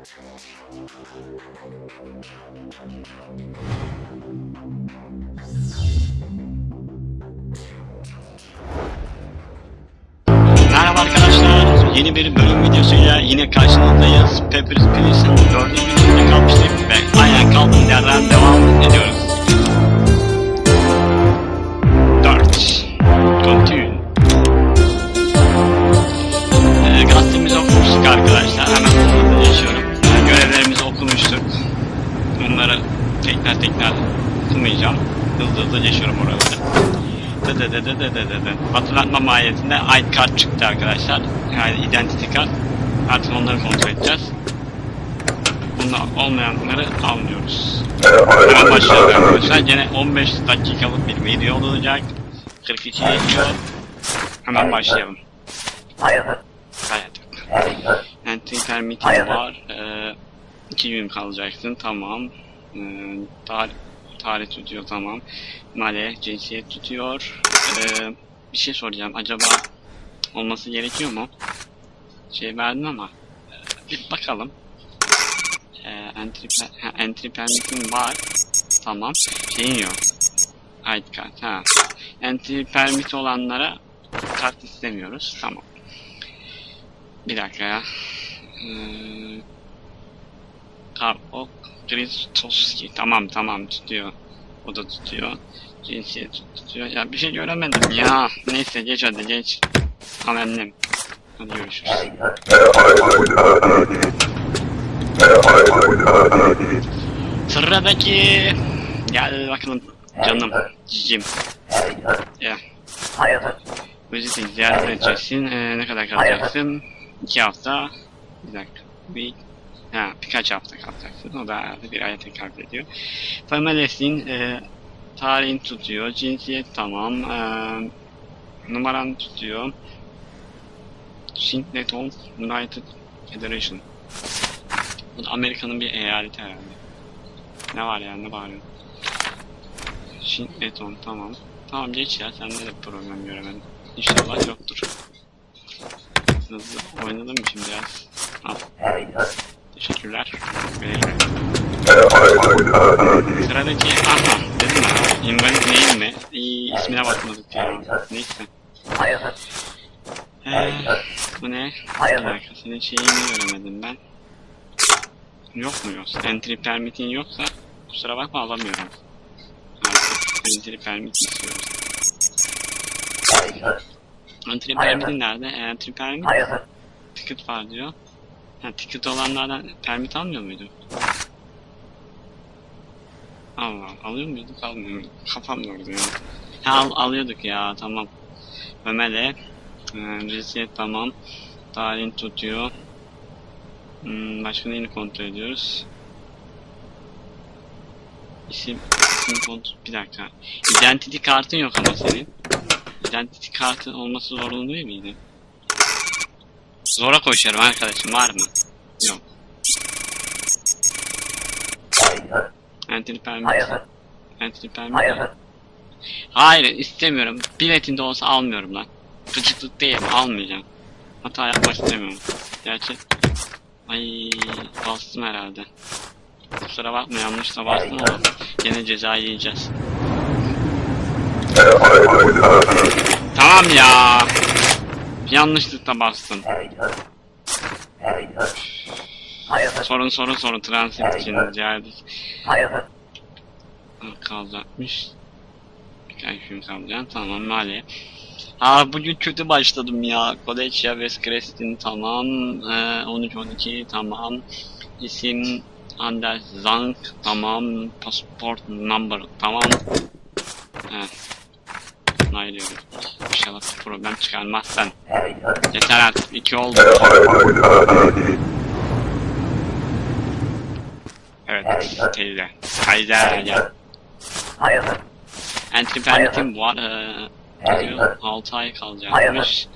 Merhaba arkadaşlar, yeni bir bölüm videosuyla yine karşınızdayız. Papers, Please'ın dördüncü bölümünde kalmıştık ve aynen kaldığımız yerden devam ediyoruz. 4. Continue. Gazetemizi okumuştuk arkadaşlar, tekrar tekrar okumayacağım. Hızlı hızlı geçiyorum oraları. Dı. Hatırlatma mahiyetinde ID kart çıktı arkadaşlar. Yani identity kart. Artık onları kontrol edeceğiz. Bunda olmayanları almıyoruz. Hemen başlayalım arkadaşlar. Gene 15 dakikalık bir video olacak. 42 geçiyor. Hemen başlayalım. Hayat. Entry permit'im var. Ee, 2 gün kalacaksın. Tamam. Ee, tarih, tarih tutuyor tamam. Male cinsiyet tutuyor. Ee, bir şey soracağım. Acaba olması gerekiyor mu? Şey verdim ama bir bakalım. Ee, entry, per- entry permit'im var. Tamam. Şeyin yok. ID kart. Ha. Entry permit olanlara kart istemiyoruz. Tamam. Bir dakika ya. Ee, Karok Kristoski. Tamam tamam tutuyor. O da tutuyor. Cinsiyet tutuyor. Ya bir şey göremedim ya. Neyse geç hadi geç. Amennim. Hadi görüşürüz. Sıradaki gel bakalım canım cicim. Ya. Visiting ziyaret edeceksin. Ee, ne kadar kalacaksın? İki hafta. Bir dakika. Bir, ha, birkaç hafta kalacaksın. O da bir aya tekabül ediyor. Familyesin. E, tarihin tutuyor. Cinsiyet tamam. E, numaran tutuyor. Singleton United Federation. Bu Amerika'nın bir eyaleti herhalde. Ne var ya ne bağırıyor? Singleton tamam. Tamam geç ya sende de problem göremedim. İnşallah yoktur. Hızlı oynadım şimdi biraz? Al. Teşekkürler. Sıradaki aha dedim ya invalid değil mi? İyi ismine bakmadık ya. Neyse. Ee, bu ne? Senin şeyini göremedim ben. Yok mu yoksa? Entry permit'in yoksa kusura bakma alamıyorum. Artık entry permit istiyoruz. Entry permit'in nerede? Entry permit ticket var diyor. Ha, ticket olanlardan permit almıyor muydu? Allah alıyor muyduk almıyor muyduk? Kafam yordu ya. Ha, al, alıyorduk ya tamam. Ömer'e e, cinsiyet tamam. Tarihin tutuyor. Hmm, başka neyini kontrol ediyoruz? İsim, isim kontrol... Bir dakika. Identity kartın yok ama senin. Identity kartın olması zorunlu değil miydi? Zora koşuyorum arkadaşım var mı? Yok. Entry permit. Entry permit. Hayır istemiyorum. Biletinde olsa almıyorum lan. Gıcıklık değil almayacağım. Hata yapmak istemiyorum. Gerçi ay bastım herhalde. Kusura bakma yanlışla bastım ama gene ceza yiyeceğiz. Tamam ya. Yanlışlıkla bastım. Sorun sorun sorun transit için geldik. Kalacakmış. Birkaç gün kalacağım tamam mali. Aa bugün kötü başladım ya. Koleçya ve Crestin tamam. Ee, 13-12 tamam. İsim Anders Zank tamam. Passport number tamam. Evet. Onaylıyorum. İnşallah bir problem çıkarmazsan. Yeter artık. iki oldu. Evet. Teyze. Teyze gel. Var. Ee, diyor, 6 ay kalacakmış.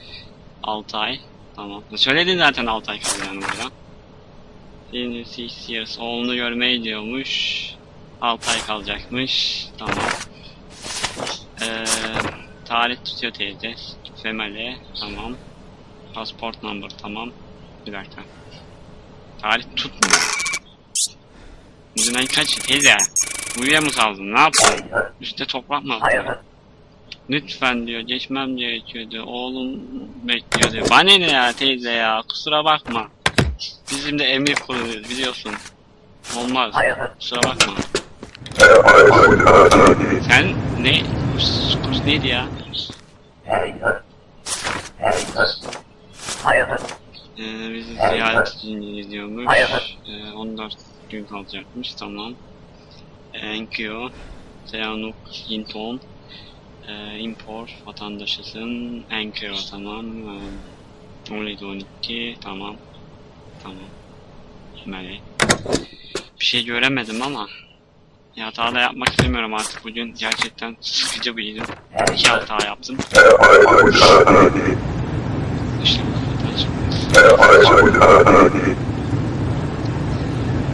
6 ay. Tamam. Söyledin zaten 6 ay kalacağını burada. In 6 years. Oğlunu görmeyi diyormuş. 6 ay kalacakmış. Tamam. Ee, tarih tutuyor teyze. Female. Tamam. Passport number. Tamam. Bir dakika. Tarih tutmuyor. Bugün ay kaç? Teyze. Uyuya mı saldın? Ne yaptın? Üste toprak mı attın? Lütfen diyor geçmem gerekiyordu. Oğlum bekliyor diyor. Bana ne ya teyze ya kusura bakma. Bizim de emir kullanıyoruz biliyorsun. Olmaz. Kusura bakma. Sen ne? Kurs, kurs neydi ya? Ee, bizi ziyaret için gidiyormuş. Ee, 14 gün kalacakmış. Tamam. Enkyo. Seyanuk Yinton. Ee, import vatandaşısın. Enkyo tamam. Ee, 17 12 tamam. Tamam. Melek. Bir şey göremedim ama ya hata da yapmak istemiyorum artık bugün gerçekten sıkıcı bir gün. İki hata yaptım.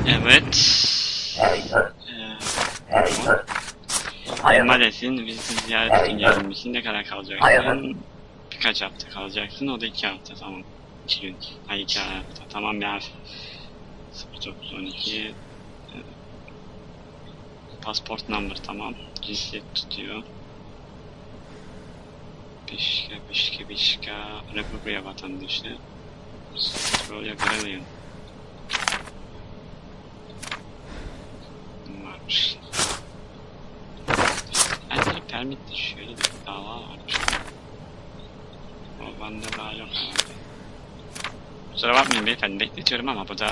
Evet. Ee, Malesin bizi ziyaret için gelmişsin. Ne kadar kalacaksın? Birkaç hafta kalacaksın. O da iki hafta tamam. İki gün. Hayır iki hafta. Tamam ya. 0912 Pasport number tamam. Cinsiyet tutuyor. Bişka, Bişka, Bişka, Republika vatandaşı. Böyle göremeyin. Varmış. Bence permitte şöyle bir dava varmış. O bende daha yok herhalde. Kusura bakmayın beyefendi bekletiyorum ama bu da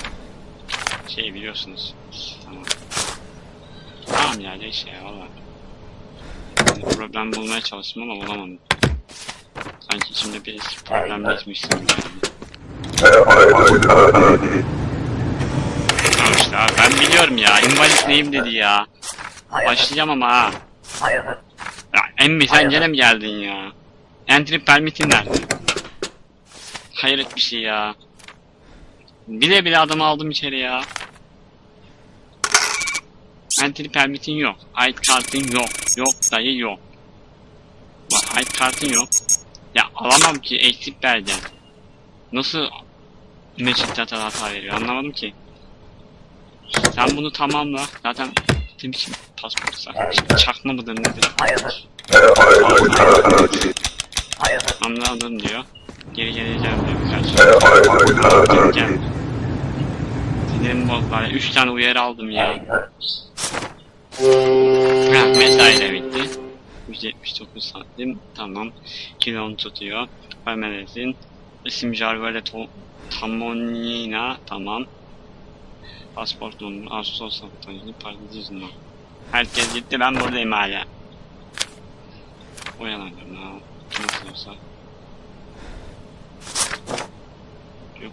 şey biliyorsunuz. Tamam. Tamam ya neyse ya valla. Yani problem bulmaya çalıştım ama bulamadım. Sanki içimde bir problemleşmişsin yani. Tamam işte abi ben biliyorum ya. invalid neyim dedi ya. Başlayacağım ama ha. Ya emmi sen gene mi geldin ya? Entry permit'in nerede? Hayret bir şey ya. Bile bile adamı aldım içeri ya. Entry permit'in yok. ID kartın yok. Yok dayı yok. Bak ID kartın yok. Ya alamam ki eksik belge. Nasıl Magic Data hata veriyor anlamadım ki. Sen bunu tamamla. Zaten ne biçim pasportsa. Çakma mıdır nedir? Anladım diyor. Geri geleceğim diyor birkaç. Geri gel. Sinirim bozdu. Yani Üç tane uyarı aldım ya. Ha, mesai de bitti. 179 santim. Tamam. Kilon tutuyor. Vermelisin. İsim Jarvele Tamonina. Tamam. Pasport numarası. Ağustos satıcı. Paradiz numara. Herkes gitti. Ben buradayım hala. Uyanamadım. Ha. Nasıl olsa. Yok.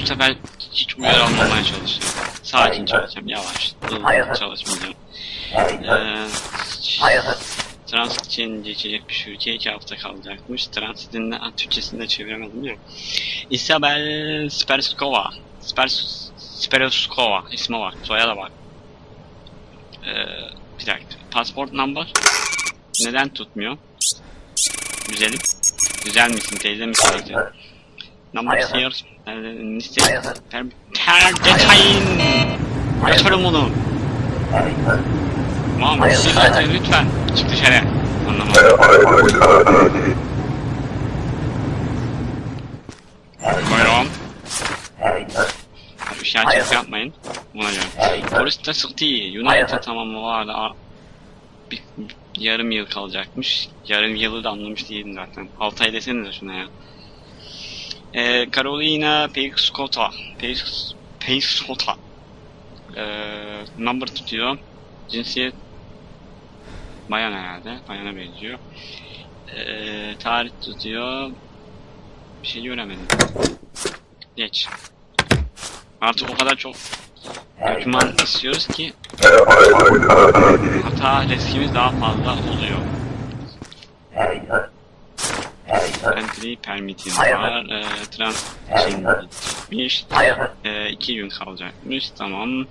Bu sefer hiç uyarı almamaya çalışacağım. Sakin çalışacağım, yavaş, çalışmayacağım. Ee, Transit için geçecek bir şu ülke iki hafta kalacakmış. Transit'in de Türkçesini de çeviremedim ya. Isabel Sperskova. Spers Sperskova ismi var. Soyadı var. Ee, bir dakika. Passport number. Neden tutmuyor? Güzelim. Güzel misin teyze misin teyze? Number here. Liste. Ter detayın. Açarım onu. Muhammed Sinan lütfen çık dışarı. Anlamadım. Buyurun. Bir şey açık yapmayın. Buna göre. City United tamamı vardı. Aa, Bir, bir- yarım yıl kalacakmış. Yarım yılı da anlamış değilim zaten. 6 ay desenize şuna ya. Ee, Carolina Peixota. Peix, Peixota. Ee, number tutuyor. Cinsiyet bayan herhalde. Bayana benziyor. Ee, tarih tutuyor. Bir şey göremedim. Geç. Artık o kadar çok doküman istiyoruz ki hata riskimiz daha fazla oluyor. Entry permit'im var. E, transit bitmiş. E, iki gün kalacakmış. Tamam.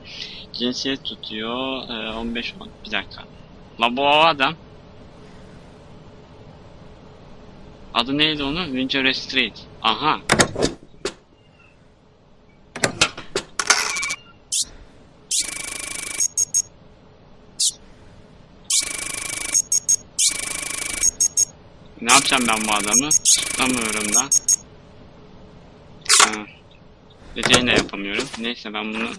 Cinsiyet tutuyor. E, 15 on- Bir dakika. La bu adam. Adı neydi onun? Winter Street. Aha. Ne yapacağım ben bu adamı? Tutamıyorum da. Detayını da yapamıyorum. Neyse ben bunu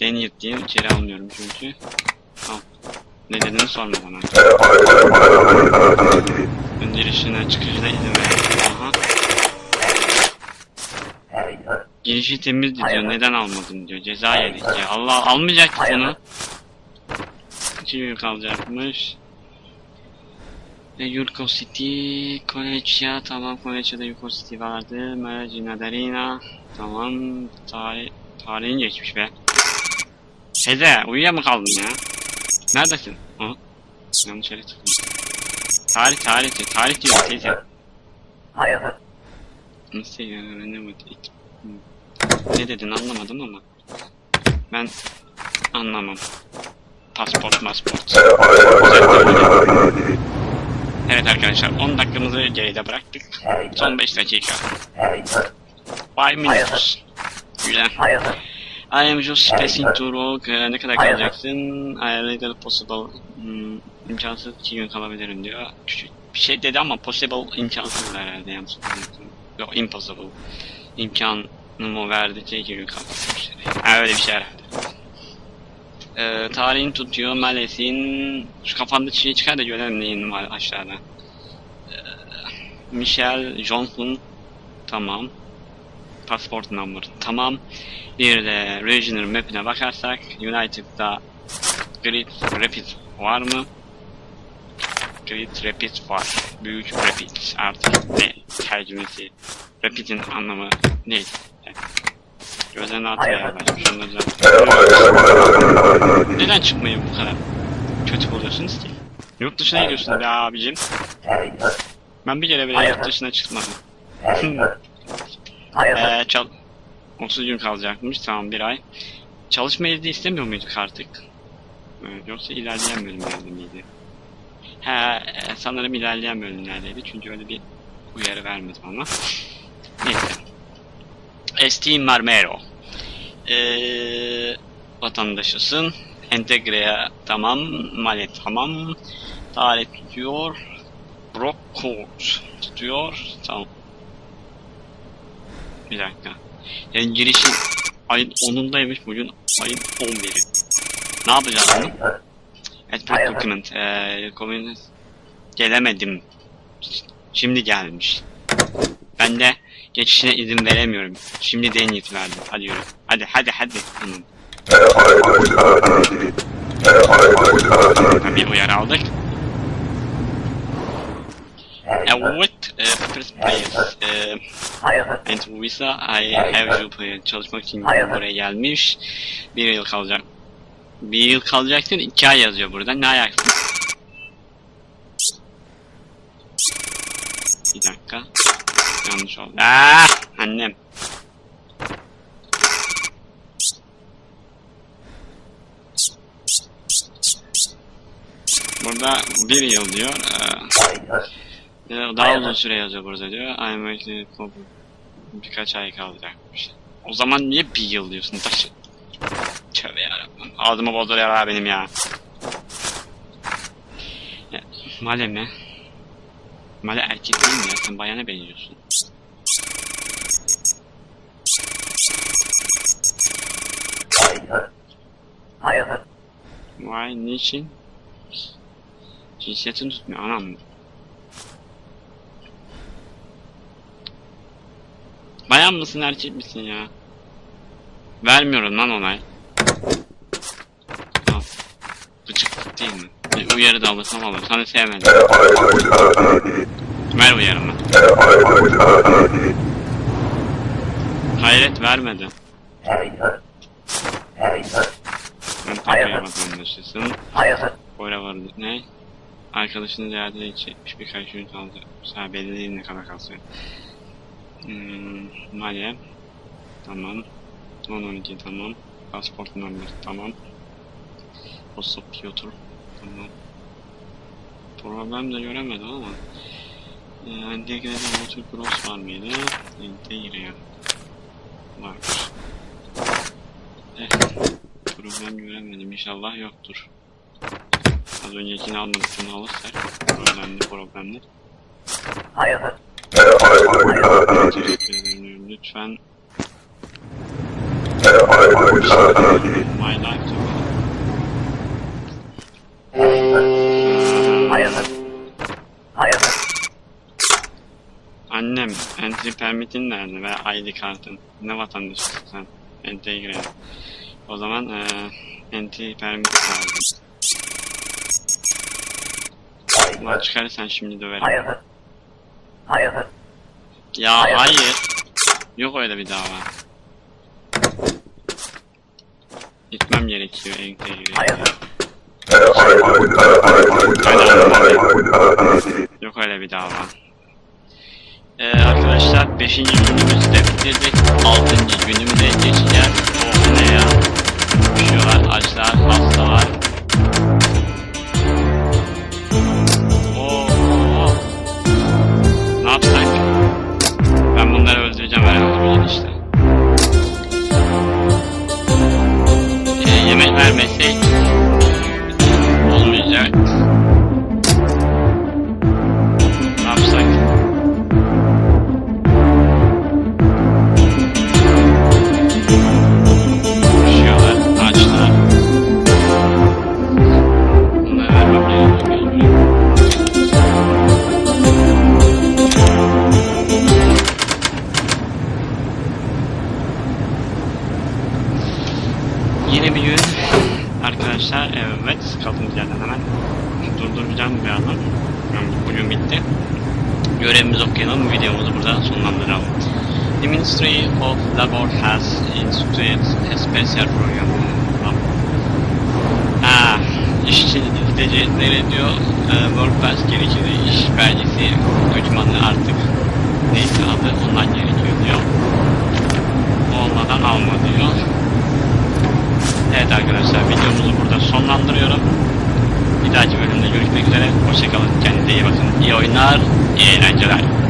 deneyip diye içeri almıyorum çünkü. Al. Nedenini sorma bana. Ön girişine çıkışına izin ver. Aha. Girişi temiz diyor. Neden almadın diyor. Ceza yedik ya. Allah almayacaktık bunu. İki gün kalacakmış. E, Yurko City, Koleçya, tamam Koleçya'da Yurko City vardı. Mercina Darina, tamam. Tarih, tarihin geçmiş be. Hede, uyuya mı kaldın ya? Neredesin? Ha? Yanlış yere tıkladım. Tarih, tarih, tarih diyor teyze. Nasıl ya, ne bu? Ne dedin anlamadım ama. Ben anlamam. Pasport, pasport. Evet arkadaşlar 10 dakikamızı geride bıraktık. Son 5 dakika. 5 minutes. Güzel. I am just passing to work. Ee, ne kadar kalacaksın? I little possible. Hmm, imkansız 2 gün kalabilirim diyor. Küçük bir şey dedi ama possible imkansız herhalde yanlış. Yok impossible. İmkanımı verdikçe 2 gün. Ha öyle bir şey herhalde. Ee, tarihini tutuyor Males'in şu kafanda çiğ çıkar da görelim neyin var aşağıda. Ee, Michelle Johnson tamam. Passport number tamam. Bir de regional map'ine bakarsak United'da Great Rapid var mı? Great Rapid var. Büyük Rapid artık ne tercümesi. Rapid'in anlamı neydi? Yaklaşmış. Onu düzeltiyorum. Neden çıkmayı bu kadar kötü buluyorsunuz ki? Yurt dışına gidiyorsun be abicim. Ben bir kere bile yurt dışına çıkmadım. Eee çal... 30 gün kalacakmış tamam bir ay. Çalışma izni istemiyor muyduk artık? Ee, yoksa ilerleyen bölümlerde miydi? He e, sanırım ilerleyen bölümlerdeydi çünkü öyle bir uyarı vermedi bana. Esteem Marmero. Ee, vatandaşısın. Entegreye tamam. Mali tamam. Tarih tutuyor. Brock Code tutuyor. Tamam. Bir dakika. Yani girişi ayın 10'undaymış bugün ayın 11'i. Ne yapacağız bunu? Export document. Communist. Gelemedim. Şimdi gelmiş. Ben de geçişine izin veremiyorum. Şimdi deneyit verdim. Hadi yürü. Hadi hadi hadi. Bir uyarı aldık. Evet, e, first place. E, and visa, I have you player çalışmak için buraya gelmiş. Bir yıl kalacak. Bir yıl kalacaksın, iki ay yazıyor burada. Ne ayaksın? Bir dakika. Yanlış oldu. Aa, annem. Burada bir yıl diyor. Ee, daha uzun süre yazıyor burada diyor. I'm for birkaç ay kalacakmış. O zaman niye bir yıl diyorsun taşı? Tövbe yarabbim. Ağzıma bozduruyor ha benim ya. ya Male mi? Male erkek değil mi ya? Sen bayana benziyorsun. Hayır. Hayır. Vay niçin? Cinsiyetini tutmuyor anam? Bayan mısın erkek misin ya? Vermiyorum lan onay. Gıcıklık değil mi? Bir uyarı da alırsam alırım. Sana sevmedim. Ver uyarımı. Hayret vermedi. Hayır. Hayır. Ben Türkiye vatandaşısın. Hayır. Bora var ne? Arkadaşını ziyaret edecekmiş birkaç gün kaldı. Mesela belli değil ne kadar kalsın. Hmm, Maliye. Tamam. 10-12 tamam. Pasport number tamam. Posta Piotr. Tamam. Problem de göremedim ama. Ee, Entegre'de Motor Cross var mıydı? Entegre. Varmış. Eh, problem göremedim. İnşallah yoktur. Az öncekini almadık bunu alırsak problemli problemli. Hayır. Teşekkür ederim. Lütfen my life to Hayır. Hayır. Annem, entry permit'in nerede ve ID kartın? Ne vatandaşısın sen? Entegre. O zaman eee entry permit lazım. Ulan çıkarırsan şimdi döverim. Hayır. Hayır. Ya Hayır. hayır. Yok öyle bir dava. Gitmem gerekiyor entegre. Hayır. Yok öyle bir dava. Ee, arkadaşlar 5. günümüzü de bitirdik. 6. günümüze geçeceğiz. Oh ne ya. Üşüyorlar, açlar, hastalar. Oo. Ne yapsak? Ben bunları öldüreceğim herhalde işte. Ee, yemek vermesek durduracağım bir yandan yani bugün bitti. Görevimizi okuyalım videomuzu burada sonlandıralım. The Ministry of Labor has instituted a special program. Ah, işçi gidecekleri diyor. E, Work Pass gerekiyor iş belgesi göçmanı artık neyse adı ondan gerekiyor diyor. Olmadan alma diyor. Evet arkadaşlar videomuzu burada sonlandırıyorum. Bir dahaki bölümde görüşmek üzere. Hoşçakalın. Kendinize iyi bakın. İyi oyunlar, iyi eğlenceler.